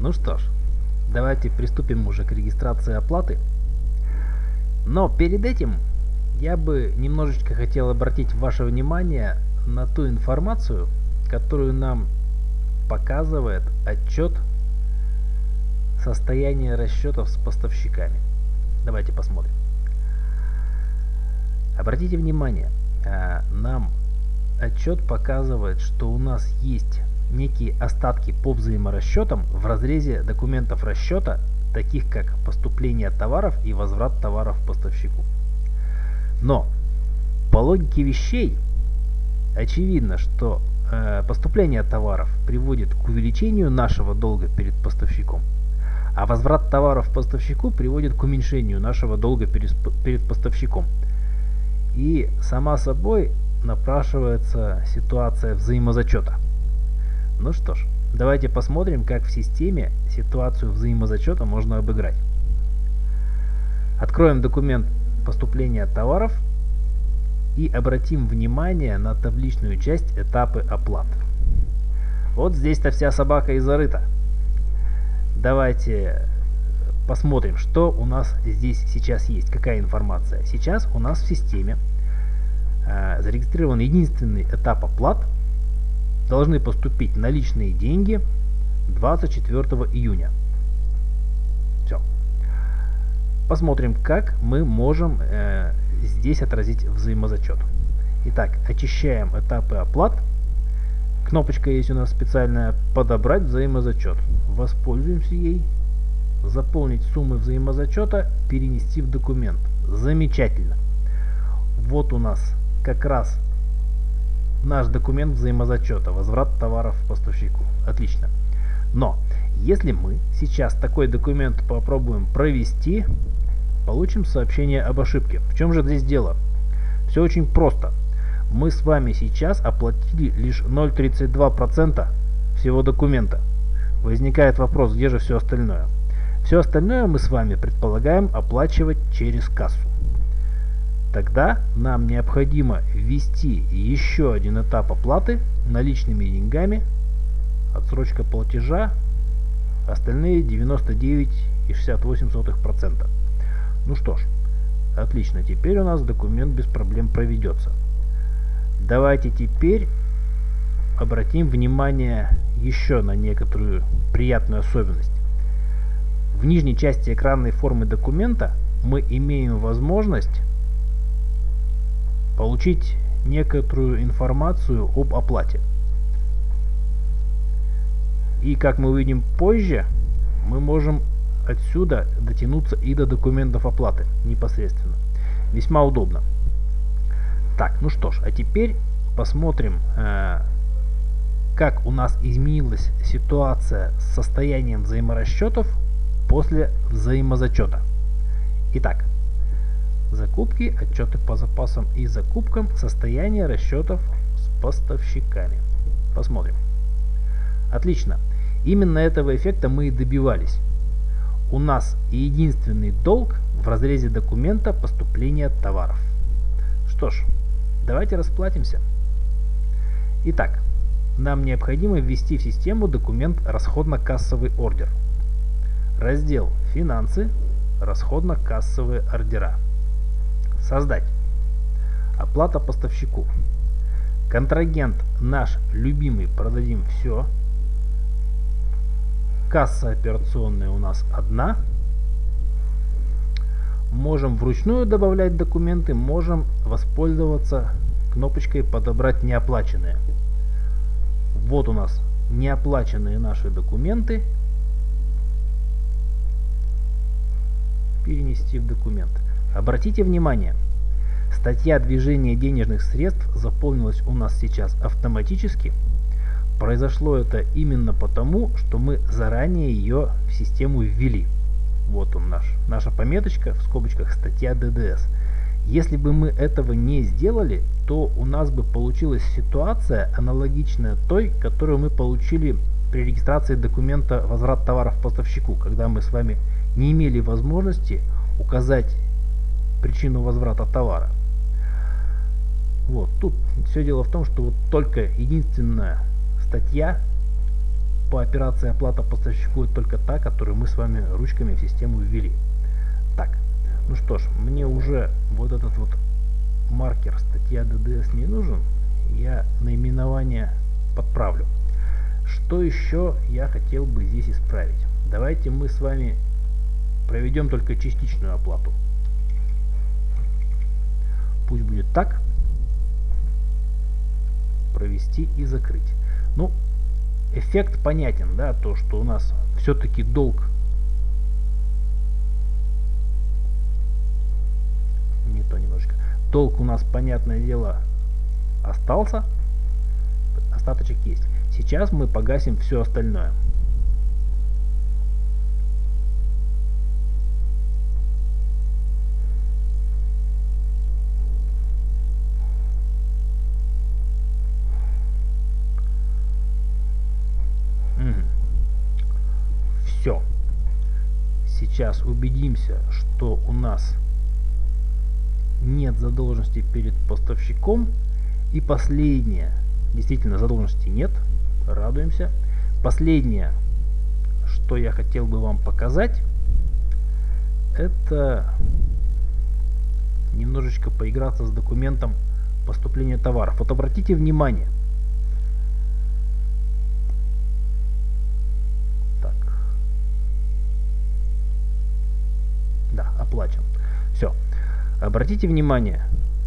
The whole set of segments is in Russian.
Ну что ж, давайте приступим уже к регистрации оплаты. Но перед этим я бы немножечко хотел обратить ваше внимание на ту информацию, которую нам показывает отчет состояния расчетов с поставщиками. Давайте посмотрим. Обратите внимание, а, нам отчет показывает, что у нас есть некие остатки по взаиморасчетам в разрезе документов расчета, таких как поступление товаров и возврат товаров поставщику. Но по логике вещей очевидно, что э, поступление товаров приводит к увеличению нашего долга перед поставщиком, а возврат товаров поставщику приводит к уменьшению нашего долга перед, перед поставщиком. И сама собой напрашивается ситуация взаимозачета. Ну что ж, давайте посмотрим, как в системе ситуацию взаимозачета можно обыграть. Откроем документ поступления товаров и обратим внимание на табличную часть этапы оплат. Вот здесь-то вся собака и зарыта. Давайте посмотрим, что у нас здесь сейчас есть, какая информация. Сейчас у нас в системе э, зарегистрирован единственный этап оплат – должны поступить наличные деньги 24 июня. Все. Посмотрим, как мы можем э, здесь отразить взаимозачет. Итак, очищаем этапы оплат. Кнопочка есть у нас специальная «Подобрать взаимозачет». Воспользуемся ей. Заполнить суммы взаимозачета, перенести в документ. Замечательно. Вот у нас как раз наш документ взаимозачета, возврат товаров поставщику. Отлично. Но, если мы сейчас такой документ попробуем провести, получим сообщение об ошибке. В чем же здесь дело? Все очень просто. Мы с вами сейчас оплатили лишь 0,32% всего документа. Возникает вопрос, где же все остальное? Все остальное мы с вами предполагаем оплачивать через кассу. Тогда нам необходимо ввести еще один этап оплаты наличными деньгами, отсрочка платежа, остальные 99,68%. Ну что ж, отлично, теперь у нас документ без проблем проведется. Давайте теперь обратим внимание еще на некоторую приятную особенность. В нижней части экранной формы документа мы имеем возможность получить некоторую информацию об оплате. И как мы увидим позже, мы можем отсюда дотянуться и до документов оплаты непосредственно. Весьма удобно. Так, ну что ж, а теперь посмотрим, э, как у нас изменилась ситуация с состоянием взаиморасчетов после взаимозачета. Итак, Закупки, отчеты по запасам и закупкам, состояние расчетов с поставщиками. Посмотрим. Отлично. Именно этого эффекта мы и добивались. У нас единственный долг в разрезе документа поступления товаров. Что ж, давайте расплатимся. Итак, нам необходимо ввести в систему документ расходно-кассовый ордер. Раздел «Финансы», расходно-кассовые ордера. Создать. Оплата поставщику. Контрагент наш любимый продадим все. Касса операционная у нас одна. Можем вручную добавлять документы, можем воспользоваться кнопочкой подобрать неоплаченные. Вот у нас неоплаченные наши документы. Перенести в документ. Обратите внимание, статья движения денежных средств заполнилась у нас сейчас автоматически. Произошло это именно потому, что мы заранее ее в систему ввели. Вот он наш, наша пометочка, в скобочках статья ДДС. Если бы мы этого не сделали, то у нас бы получилась ситуация аналогичная той, которую мы получили при регистрации документа возврат товаров поставщику, когда мы с вами не имели возможности указать причину возврата товара. Вот, тут все дело в том, что вот только единственная статья по операции оплата поставщику только та, которую мы с вами ручками в систему ввели. Так, ну что ж, мне уже вот этот вот маркер статья DDS не нужен. Я наименование подправлю. Что еще я хотел бы здесь исправить? Давайте мы с вами проведем только частичную оплату. Пусть будет так. Провести и закрыть. Ну, эффект понятен, да, то, что у нас все-таки долг не то немножко. Долг у нас, понятное дело, остался. Остаточек есть. Сейчас мы погасим все остальное. Сейчас убедимся, что у нас нет задолженности перед поставщиком. И последнее. Действительно, задолженности нет. Радуемся. Последнее, что я хотел бы вам показать, это немножечко поиграться с документом поступления товаров. Вот обратите внимание, оплачен. Все. Обратите внимание,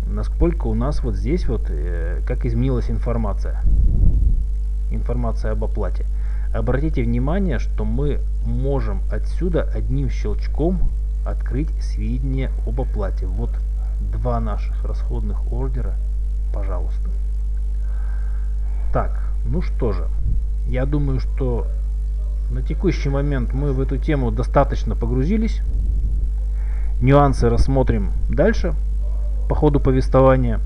насколько у нас вот здесь вот, э, как изменилась информация. Информация об оплате. Обратите внимание, что мы можем отсюда одним щелчком открыть сведения об оплате. Вот два наших расходных ордера, пожалуйста. Так, ну что же, я думаю, что на текущий момент мы в эту тему достаточно погрузились. Нюансы рассмотрим дальше по ходу повествования.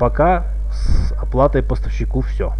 Пока с оплатой поставщику все.